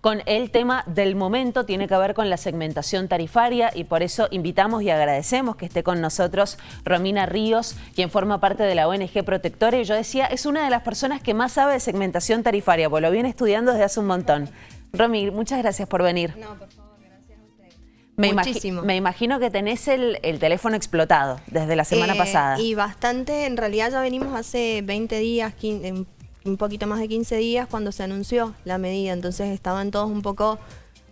con el tema del momento, tiene que ver con la segmentación tarifaria y por eso invitamos y agradecemos que esté con nosotros Romina Ríos, quien forma parte de la ONG Protectora y yo decía, es una de las personas que más sabe de segmentación tarifaria, porque lo viene estudiando desde hace un montón. Romy, muchas gracias por venir. No, por favor, gracias a usted. Me, Muchísimo. me imagino que tenés el, el teléfono explotado desde la semana Eh, pasada. Y bastante, en realidad ya venimos hace 20 días, 15, un- un poquito más de 15 días cuando se anunció la medida, entonces estaban todos un poco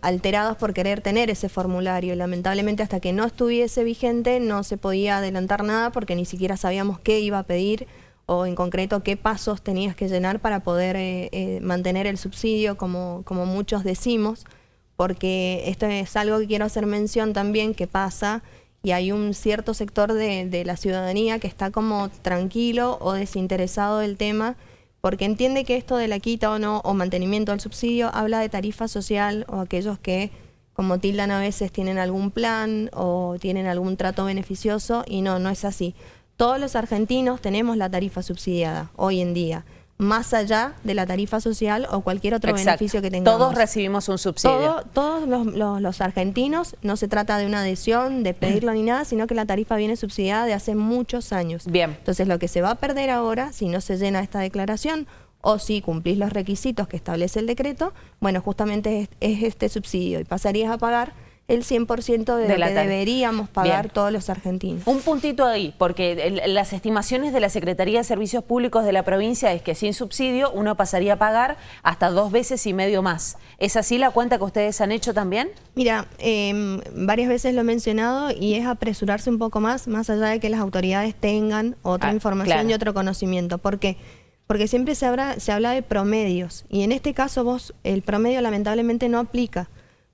alterados por querer tener ese formulario. Lamentablemente hasta que no estuviese vigente no se podía adelantar nada porque ni siquiera sabíamos qué iba a pedir o en concreto qué pasos tenías que llenar para poder eh, eh, mantener el subsidio como, como muchos decimos, porque esto es algo que quiero hacer mención también que pasa y hay un cierto sector de, de la ciudadanía que está como tranquilo o desinteresado del tema porque entiende que esto de la quita o no o mantenimiento del subsidio habla de tarifa social o aquellos que como tildan a veces tienen algún plan o tienen algún trato beneficioso y no, no es así. Todos los argentinos tenemos la tarifa subsidiada hoy en día, más allá de la tarifa social o cualquier otro Exacto. beneficio que tengamos. Todos recibimos un subsidio. Todo- todos los, los- los argentinos, no se trata de una adhesión, de pedirlo ni nada, sino que la tarifa viene subsidiada de hace muchos años. Bien. Entonces lo que se va a perder ahora, si no se llena esta declaración o si cumplís los requisitos que establece el decreto, bueno, justamente es, es este subsidio y pasarías a pagar el 100% de, De lo que deberíamos pagar Bien. todos los argentinos. Un puntito ahí, porque el- las estimaciones de la Secretaría de Servicios Públicos de la provincia es que sin subsidio uno pasaría a pagar hasta dos veces y medio más. ¿Es así la cuenta que ustedes han hecho también? Mira, eh, varias veces lo he mencionado y es apresurarse un poco más, más allá de que las autoridades tengan otra Ah, información claro. y otro conocimiento. ¿Por qué? Porque siempre se habla, se habla de promedios y en este caso vos, el promedio lamentablemente no aplica.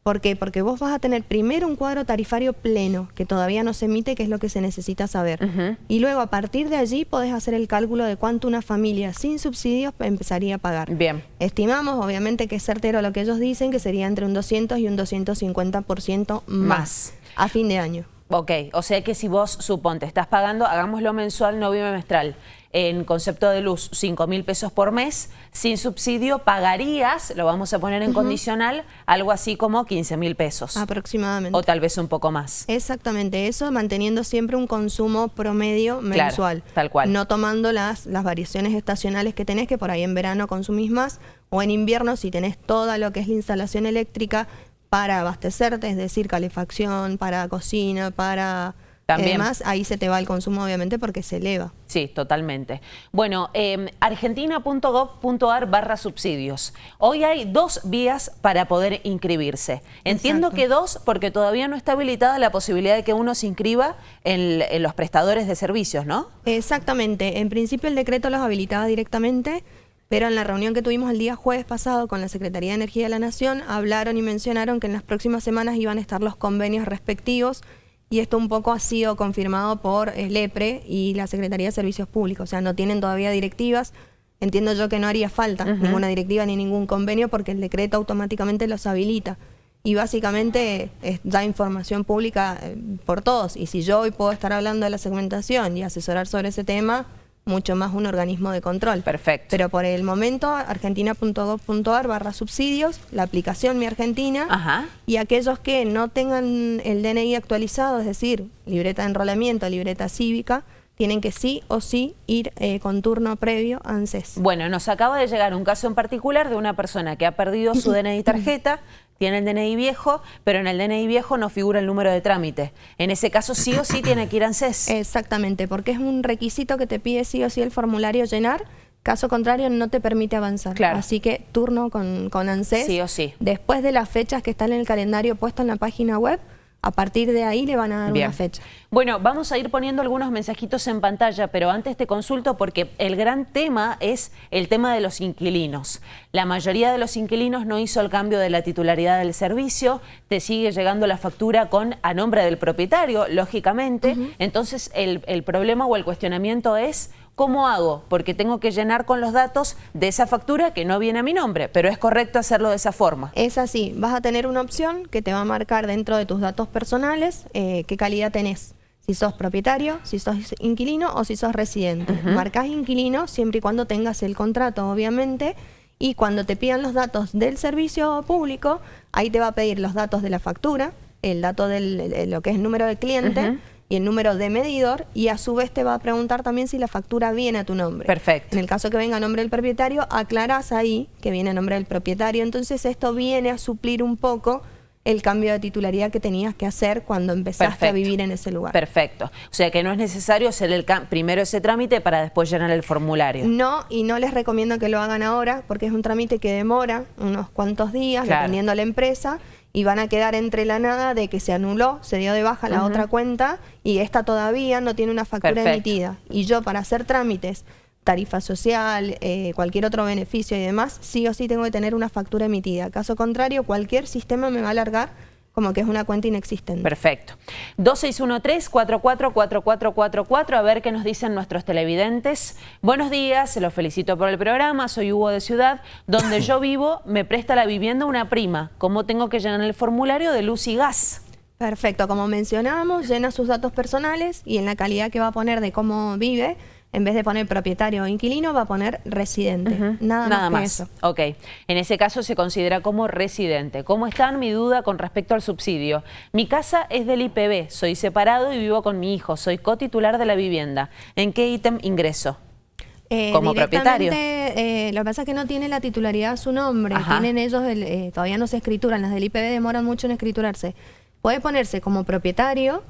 ¿Por qué? Porque vos vas a tener primero un cuadro tarifario pleno, que todavía no se emite, que es lo que se necesita saber. Y luego a partir de allí podés hacer el cálculo de cuánto una familia sin subsidios empezaría a pagar. Bien. Estimamos, obviamente, que es certero lo que ellos dicen, que sería entre un 200 y un 250% más, Más. a fin de año. Ok, o sea que si vos, suponte, estás pagando, hagámoslo mensual, no bimestral, en concepto de luz, 5 mil pesos por mes, sin subsidio pagarías, lo vamos a poner en condicional, algo así como 15 mil pesos. Aproximadamente. O tal vez un poco más. Exactamente eso, manteniendo siempre un consumo promedio Claro, mensual. tal cual. No tomando las, las variaciones estacionales que tenés, que por ahí en verano consumís más, o en invierno si tenés toda lo que es la instalación eléctrica para abastecerte, es decir, calefacción, para cocina, para También. demás, ahí se te va el consumo obviamente porque se eleva. Sí, totalmente. Bueno, eh, argentina.gov.ar barra subsidios. Hoy hay dos vías para poder inscribirse. Entiendo Exacto. que dos porque todavía no está habilitada la posibilidad de que uno se inscriba en, en los prestadores de servicios, ¿no? Exactamente. En principio el decreto los habilitaba directamente, pero en la reunión que tuvimos el día jueves pasado con la Secretaría de Energía de la Nación, hablaron y mencionaron que en las próximas semanas iban a estar los convenios respectivos y esto un poco ha sido confirmado por el EPRE y la Secretaría de Servicios Públicos. O sea, no tienen todavía directivas. Entiendo yo que no haría falta ninguna directiva ni ningún convenio porque el decreto automáticamente los habilita. Y básicamente es da información pública eh, por todos. Y si yo hoy puedo estar hablando de la segmentación y asesorar sobre ese tema, mucho más un organismo de control. Perfecto. Pero por el momento, argentina.gov.ar barra subsidios, la aplicación Mi Argentina, Ajá. y aquellos que no tengan el DNI actualizado, es decir, libreta de enrolamiento, libreta cívica, tienen que sí o sí ir eh, con turno previo a ANSES. Bueno, nos acaba de llegar un caso en particular de una persona que ha perdido su DNI tarjeta, tiene el DNI viejo, pero en el DNI viejo no figura el número de trámite. En ese caso sí o sí tiene que ir a ANSES. Exactamente, porque es un requisito que te pide sí o sí el formulario llenar, caso contrario no te permite avanzar. Claro. Así que turno con, con ANSES. Sí o sí. Después de las fechas que están en el calendario puesto en la página web, a partir de ahí le van a dar Bien. una fecha. Bueno, vamos a ir poniendo algunos mensajitos en pantalla, pero antes te consulto porque el gran tema es el tema de los inquilinos. La mayoría de los inquilinos no hizo el cambio de la titularidad del servicio, te sigue llegando la factura con a nombre del propietario, lógicamente. Entonces, el, el problema o el cuestionamiento es... ¿Cómo hago? Porque tengo que llenar con los datos de esa factura que no viene a mi nombre, pero es correcto hacerlo de esa forma. Es así, vas a tener una opción que te va a marcar dentro de tus datos personales eh, qué calidad tenés. Si sos propietario, si sos inquilino o si sos residente. Marcás inquilino siempre y cuando tengas el contrato, obviamente, y cuando te pidan los datos del servicio público, ahí te va a pedir los datos de la factura, el dato de lo que es el número de cliente y el número de medidor y a su vez te va a preguntar también si la factura viene a tu nombre. Perfecto. En el caso que venga a nombre del propietario, aclaras ahí que viene a nombre del propietario. Entonces esto viene a suplir un poco el cambio de titularidad que tenías que hacer cuando empezaste a vivir en ese lugar. Perfecto. O sea que no es necesario hacer el primero ese trámite para después llenar el formulario. No, y no les recomiendo que lo hagan ahora porque es un trámite que demora unos cuantos días, dependiendo de la empresa, y van a quedar entre la nada de que se anuló, se dio de baja la otra cuenta y esta todavía no tiene una factura emitida. Y yo para hacer trámites tarifa social, eh, cualquier otro beneficio y demás, sí o sí tengo que tener una factura emitida. Caso contrario, cualquier sistema me va a alargar como que es una cuenta inexistente. Perfecto. 2613-444444, a ver qué nos dicen nuestros televidentes. Buenos días, los felicito por el programa, soy Hugo de Ciudad. Donde yo vivo me presta la vivienda una prima. ¿Cómo tengo que llenar el formulario de luz y gas? Perfecto, como mencionábamos, llena sus datos personales y en la calidad que va a poner de cómo vive, en vez de poner propietario o inquilino, va a poner residente. Nada, más, que eso. Ok. En ese caso se considera como residente. ¿Cómo está mi duda con respecto al subsidio? Mi casa es del IPB, soy separado y vivo con mi hijo, soy cotitular de la vivienda. ¿En qué ítem ingreso? Eh, como propietario. Eh, lo que pasa es que no tiene la titularidad a su nombre. Tienen ellos, eh, todavía no se escrituran. Las del IPB demoran mucho en escriturarse. Puede ponerse como propietario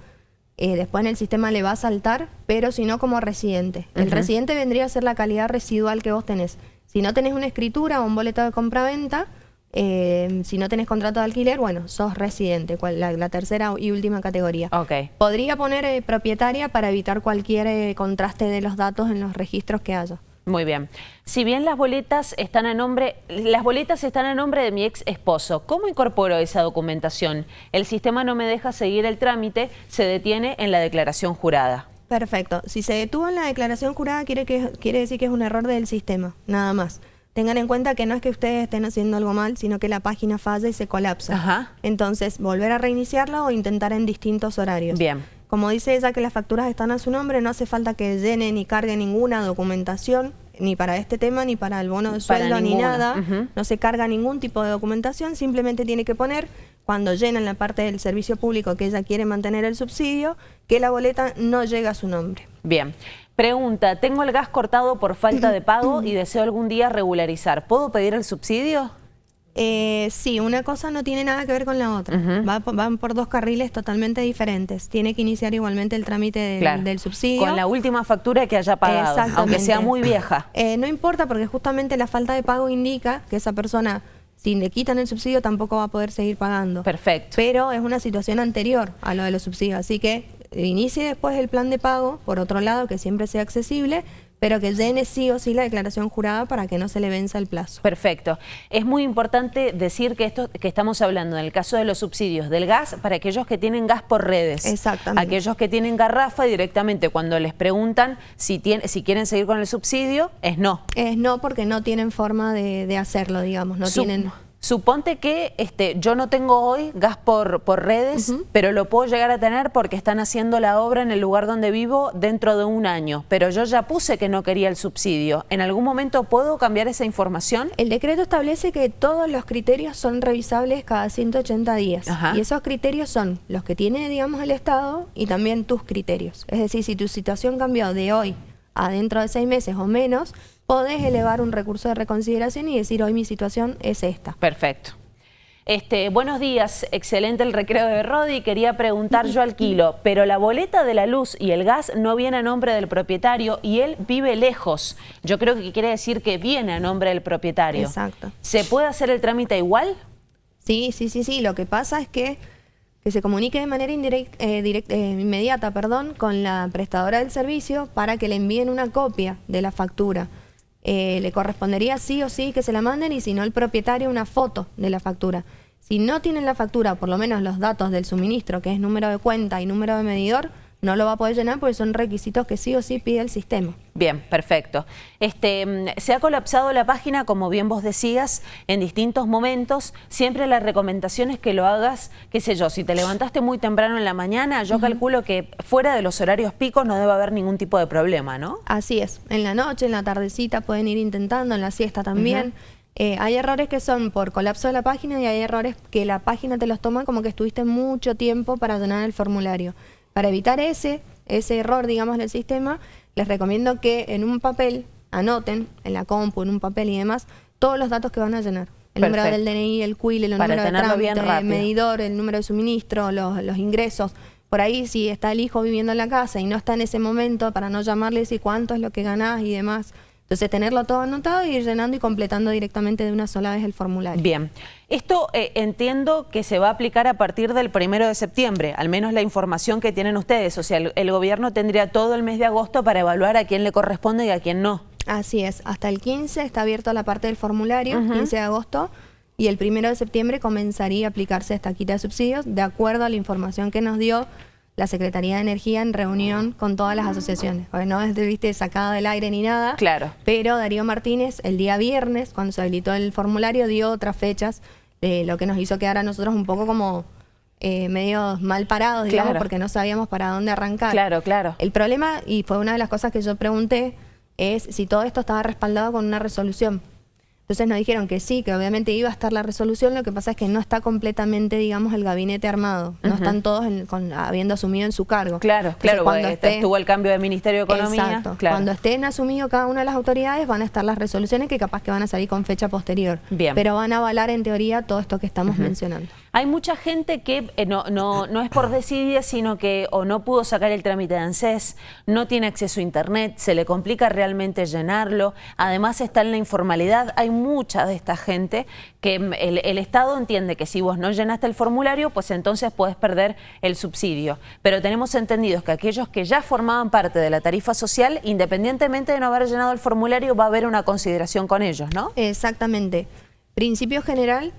eh, después en el sistema le va a saltar, pero si no como residente. El residente vendría a ser la calidad residual que vos tenés. Si no tenés una escritura o un boleto de compra-venta, eh, si no tenés contrato de alquiler, bueno, sos residente, la, tercera y última categoría. Okay. Podría poner eh, propietaria para evitar cualquier contraste de los datos en los registros que haya. Muy bien. Si bien las boletas están a nombre, las boletas están a nombre de mi ex esposo, ¿cómo incorporo esa documentación? El sistema no me deja seguir el trámite, se detiene en la declaración jurada. Perfecto. Si se detuvo en la declaración jurada quiere, que, quiere decir que es un error del sistema, nada más. Tengan en cuenta que no es que ustedes estén haciendo algo mal, sino que la página falla y se colapsa. Ajá. Entonces, volver a reiniciarla o intentar en distintos horarios. Bien. Como dice ella que las facturas están a su nombre, no hace falta que llene ni cargue ninguna documentación, ni para este tema, ni para el bono de sueldo, ni nada. No se carga ningún tipo de documentación, simplemente tiene que poner, cuando llena en la parte del servicio público que ella quiere mantener el subsidio, que la boleta no llega a su nombre. Bien. Pregunta, tengo el gas cortado por falta de pago y deseo algún día regularizar. ¿Puedo pedir el subsidio? Eh, sí, una cosa no tiene nada que ver con la otra. van por dos carriles totalmente diferentes. Tiene que iniciar igualmente el trámite del subsidio. Con la última factura que haya pagado, aunque sea muy vieja. Eh, no importa porque justamente la falta de pago indica que esa persona, si le quitan el subsidio, tampoco va a poder seguir pagando. Perfecto. Pero es una situación anterior a lo de los subsidios. Así que inicie después el plan de pago, por otro lado, que siempre sea accesible, pero que llene sí o sí la declaración jurada para que no se le venza el plazo. Perfecto. Es muy importante decir que esto que estamos hablando en el caso de los subsidios del gas para aquellos que tienen gas por redes. Exactamente. Aquellos que tienen garrafa directamente cuando les preguntan si, tiene, si quieren seguir con el subsidio, es no. Es no porque no tienen forma de, hacerlo, digamos, no tienen... Suponte que este, yo no tengo hoy gas por, por redes, pero lo puedo llegar a tener porque están haciendo la obra en el lugar donde vivo dentro de un año. Pero yo ya puse que no quería el subsidio. ¿En algún momento puedo cambiar esa información? El decreto establece que todos los criterios son revisables cada 180 días. Y esos criterios son los que tiene, digamos, el Estado y también tus criterios. Es decir, si tu situación cambió de hoy a dentro de seis meses o menos, podés elevar un recurso de reconsideración y decir hoy mi situación es esta. Perfecto. Este, buenos días, excelente el recreo de Rodi. Quería preguntar, yo alquilo, pero la boleta de la luz y el gas no viene a nombre del propietario y él vive lejos. Yo creo que quiere decir que viene a nombre del propietario. Exacto. ¿Se puede hacer el trámite igual? Sí, sí, sí, sí. Lo que pasa es que que se comunique de manera indirecta, eh, eh, inmediata perdón, con la prestadora del servicio para que le envíen una copia de la factura. Eh, le correspondería sí o sí que se la manden y si no el propietario una foto de la factura. Si no tienen la factura, por lo menos los datos del suministro, que es número de cuenta y número de medidor, no lo va a poder llenar porque son requisitos que sí o sí pide el sistema. Bien, perfecto. Este, mm, se ha colapsado la página, como bien vos decías, en distintos momentos. Siempre la recomendación es que lo hagas, qué sé yo, si te levantaste muy temprano en la mañana, yo calculo que fuera de los horarios picos no debe haber ningún tipo de problema, ¿no? Así es. En la noche, en la tardecita pueden ir intentando, en la siesta también. Eh, hay errores que son por colapso de la página y hay errores que la página te los toma como que estuviste mucho tiempo para llenar el formulario. Para evitar ese, ese error, digamos, del sistema, les recomiendo que en un papel anoten, en la compu, en un papel y demás, todos los datos que van a llenar. El número del DNI, el CUIL, el número de trámite, el medidor, el número de suministro, los, los ingresos. Por ahí, si está el hijo viviendo en la casa y no está en ese momento, para no llamarle y decir cuánto es lo que ganás y demás, entonces, tenerlo todo anotado y ir llenando y completando directamente de una sola vez el formulario. Bien. Esto eh, entiendo que se va a aplicar a partir del primero de septiembre, al menos la información que tienen ustedes. O sea, el, gobierno tendría todo el mes de agosto para evaluar a quién le corresponde y a quién no. Así es. Hasta el 15 está abierto la parte del formulario, 15 de agosto, y el primero de septiembre comenzaría a aplicarse esta quita de subsidios de acuerdo a la información que nos dio la Secretaría de Energía en reunión con todas las asociaciones. Porque no es, viste, sacado del aire ni nada. Claro. Pero Darío Martínez, el día viernes, cuando se habilitó el formulario, dio otras fechas, de lo que nos hizo quedar a nosotros un poco como eh, medio mal parados, digamos, porque no sabíamos para dónde arrancar. Claro, claro. El problema, y fue una de las cosas que yo pregunté, es si todo esto estaba respaldado con una resolución. Entonces nos dijeron que sí, que obviamente iba a estar la resolución, lo que pasa es que no está completamente, digamos, el gabinete armado. No están todos habiendo asumido en su cargo. Claro, claro, cuando estuvo el cambio de Ministerio de Economía. Exacto. Cuando estén asumido cada una de las autoridades van a estar las resoluciones que capaz que van a salir con fecha posterior. Bien. Pero van a avalar en teoría todo esto que estamos mencionando. Hay mucha gente que eh, no, no, no es por decidir, sino que o no pudo sacar el trámite de ANSES, no tiene acceso a Internet, se le complica realmente llenarlo, además está en la informalidad. Hay mucha de esta gente que mm, el, Estado entiende que si vos no llenaste el formulario, pues entonces puedes perder el subsidio. Pero tenemos entendido que aquellos que ya formaban parte de la tarifa social, independientemente de no haber llenado el formulario, va a haber una consideración con ellos, ¿no? Exactamente. Principio general,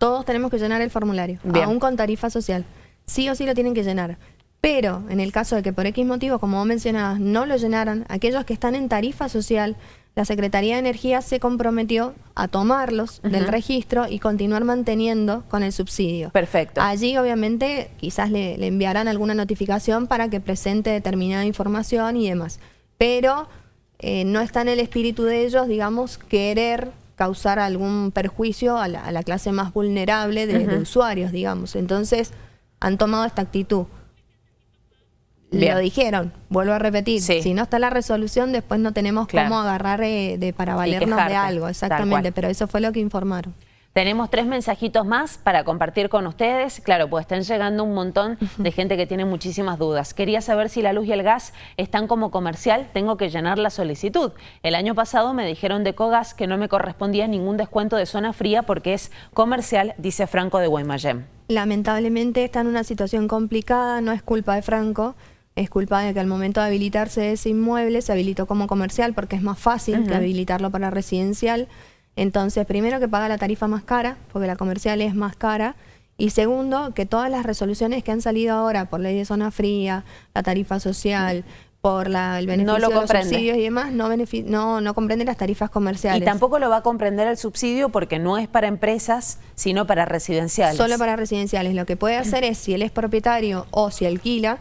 todos tenemos que llenar el formulario, aún con tarifa social. Sí o sí lo tienen que llenar. Pero en el caso de que por X motivo, como vos mencionabas, no lo llenaran, aquellos que están en tarifa social, la Secretaría de Energía se comprometió a tomarlos del registro y continuar manteniendo con el subsidio. Perfecto. Allí obviamente quizás le, le enviarán alguna notificación para que presente determinada información y demás. Pero eh, no está en el espíritu de ellos, digamos, querer causar algún perjuicio a la, clase más vulnerable de, usuarios, digamos. Entonces, han tomado esta actitud. Lo dijeron, vuelvo a repetir, si no está la resolución, después no tenemos cómo agarrar eh, de, para valernos de algo, exactamente, pero eso fue lo que informaron. Tenemos tres mensajitos más para compartir con ustedes. Claro, pues están llegando un montón de gente que tiene muchísimas dudas. Quería saber si la luz y el gas están como comercial. Tengo que llenar la solicitud. El año pasado me dijeron de Cogas que no me correspondía ningún descuento de zona fría porque es comercial, dice Franco de Guaymallén. Lamentablemente está en una situación complicada, no es culpa de Franco. Es culpa de que al momento de habilitarse ese inmueble se habilitó como comercial porque es más fácil que habilitarlo para residencial. Entonces, primero que paga la tarifa más cara, porque la comercial es más cara, y segundo, que todas las resoluciones que han salido ahora por ley de zona fría, la tarifa social, por la, el beneficio de los subsidios y demás, no, no, no comprende las tarifas comerciales. Y tampoco lo va a comprender el subsidio porque no es para empresas, sino para residenciales. Solo para residenciales. Lo que puede hacer es, si él es propietario o si alquila,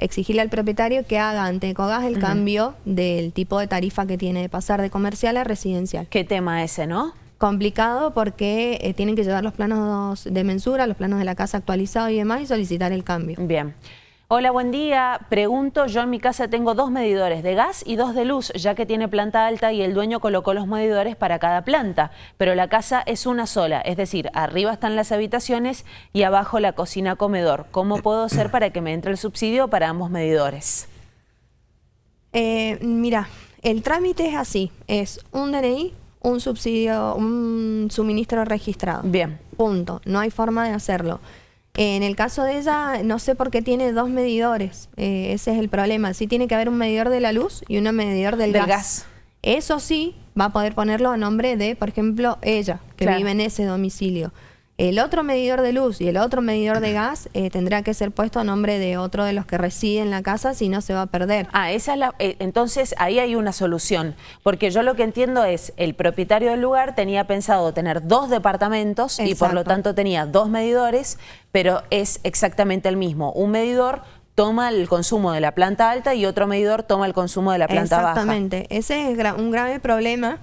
exigirle al propietario que haga ante Ecogas el cambio del tipo de tarifa que tiene de pasar de comercial a residencial. ¿Qué tema ese, no? Complicado porque eh, tienen que llevar los planos de mensura, los planos de la casa actualizados y demás y solicitar el cambio. Bien. Hola, buen día. Pregunto, yo en mi casa tengo dos medidores de gas y dos de luz, ya que tiene planta alta y el dueño colocó los medidores para cada planta, pero la casa es una sola, es decir, arriba están las habitaciones y abajo la cocina-comedor. ¿Cómo puedo hacer para que me entre el subsidio para ambos medidores? Eh, mira, el trámite es así, es un DNI, un subsidio, un suministro registrado. Bien. Punto, no hay forma de hacerlo. En el caso de ella, no sé por qué tiene dos medidores. Eh, ese es el problema. Sí tiene que haber un medidor de la luz y un medidor del, gas. Eso sí, va a poder ponerlo a nombre de, por ejemplo, ella, que vive en ese domicilio. El otro medidor de luz y el otro medidor de gas eh, tendrá que ser puesto a nombre de otro de los que reside en la casa, si no se va a perder. Ah, esa es la, eh, entonces ahí hay una solución, porque yo lo que entiendo es, el propietario del lugar tenía pensado tener dos departamentos y por lo tanto tenía dos medidores, pero es exactamente el mismo. Un medidor toma el consumo de la planta alta y otro medidor toma el consumo de la planta baja. Exactamente, ese es un grave problema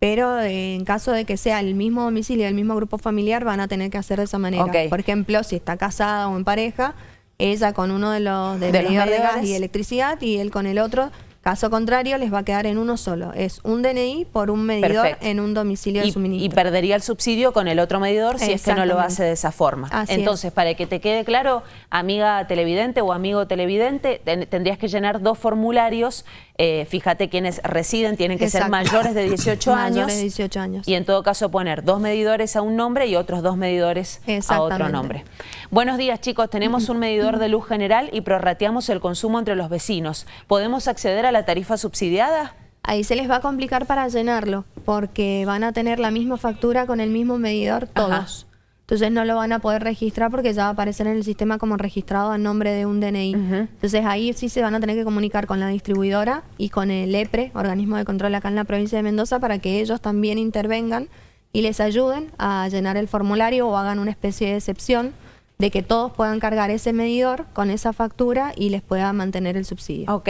pero eh, en caso de que sea el mismo domicilio, el mismo grupo familiar, van a tener que hacer de esa manera. Por ejemplo, si está casada o en pareja, ella con uno de los de, de, de gas y electricidad y él con el otro Caso contrario, les va a quedar en uno solo. Es un DNI por un medidor en un domicilio de suministro. Y perdería el subsidio con el otro medidor si es que no lo hace de esa forma. Entonces, para que te quede claro, amiga televidente o amigo televidente, tendrías que llenar dos formularios. Eh, fíjate quienes residen tienen que ser mayores de 18 años. Mayores de 18 años. Y en todo caso poner dos medidores a un nombre y otros dos medidores a otro nombre. Buenos días chicos, tenemos un medidor de luz general y prorrateamos el consumo entre los vecinos. ¿Podemos acceder a la tarifa subsidiada? Ahí se les va a complicar para llenarlo, porque van a tener la misma factura con el mismo medidor todos. Entonces no lo van a poder registrar porque ya va a aparecer en el sistema como registrado a nombre de un DNI. Entonces ahí sí se van a tener que comunicar con la distribuidora y con el EPRE, Organismo de Control acá en la provincia de Mendoza, para que ellos también intervengan y les ayuden a llenar el formulario o hagan una especie de excepción de que todos puedan cargar ese medidor con esa factura y les pueda mantener el subsidio. Ok,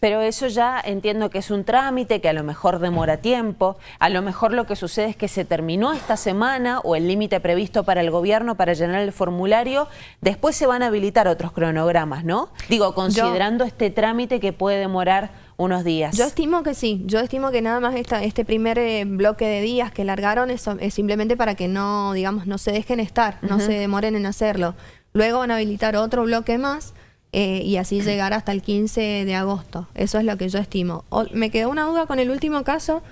pero eso ya entiendo que es un trámite que a lo mejor demora tiempo, a lo mejor lo que sucede es que se terminó esta semana o el límite previsto para el gobierno para llenar el formulario, después se van a habilitar otros cronogramas, ¿no? Digo, considerando este trámite que puede demorar unos días. Yo estimo que sí, yo estimo que nada más esta, este primer eh, bloque de días que largaron es, es, simplemente para que no, digamos, no se dejen estar, no se demoren en hacerlo. Luego van a habilitar otro bloque más eh, y así llegar hasta el 15 de agosto. Eso es lo que yo estimo. me quedó una duda con el último caso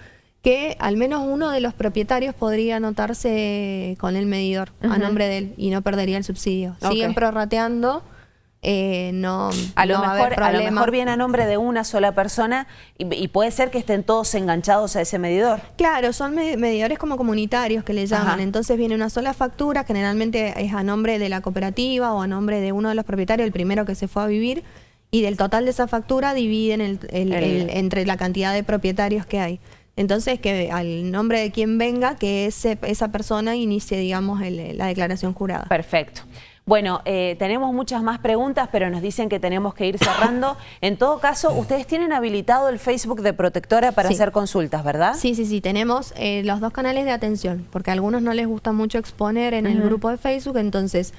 que al menos uno de los propietarios podría anotarse con el medidor a nombre de él y no perdería el subsidio. Siguen prorrateando eh, no, a lo, mejor, a, lo mejor viene a nombre de una sola persona y, puede ser que estén todos enganchados a ese medidor. Claro, son medidores como comunitarios que le llaman, entonces viene una sola factura, generalmente es a nombre de la cooperativa o a nombre de uno de los propietarios, el primero que se fue a vivir, y del total de esa factura dividen el, entre la cantidad de propietarios que hay. Entonces, que al nombre de quien venga, que ese, esa persona inicie, digamos, la declaración jurada. Perfecto. Bueno, eh, tenemos muchas más preguntas, pero nos dicen que tenemos que ir cerrando. En todo caso, ustedes tienen habilitado el Facebook de Protectora para hacer consultas, ¿verdad? Sí, sí, sí. Tenemos eh, los dos canales de atención, porque a algunos no les gusta mucho exponer en el grupo de Facebook, entonces...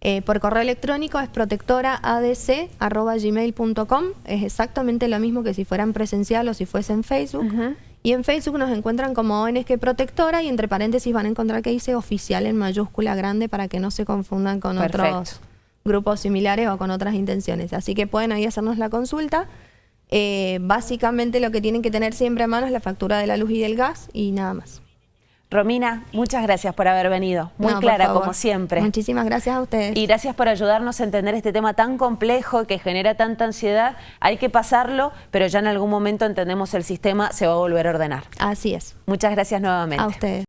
Eh, por correo electrónico es protectoraadc.gmail.com Es exactamente lo mismo que si fueran presencial o si fuesen Facebook. Y en Facebook nos encuentran como ONG Protectora y entre paréntesis van a encontrar que dice oficial en mayúscula grande para que no se confundan con otros grupos similares o con otras intenciones. Así que pueden ahí hacernos la consulta. Eh, básicamente lo que tienen que tener siempre a mano es la factura de la luz y del gas y nada más. Romina, muchas gracias por haber venido. Muy clara, como siempre. Muchísimas gracias a ustedes. Y gracias por ayudarnos a entender este tema tan complejo que genera tanta ansiedad. Hay que pasarlo, pero ya en algún momento entendemos el sistema, se va a volver a ordenar. Así es. Muchas gracias nuevamente. A ustedes.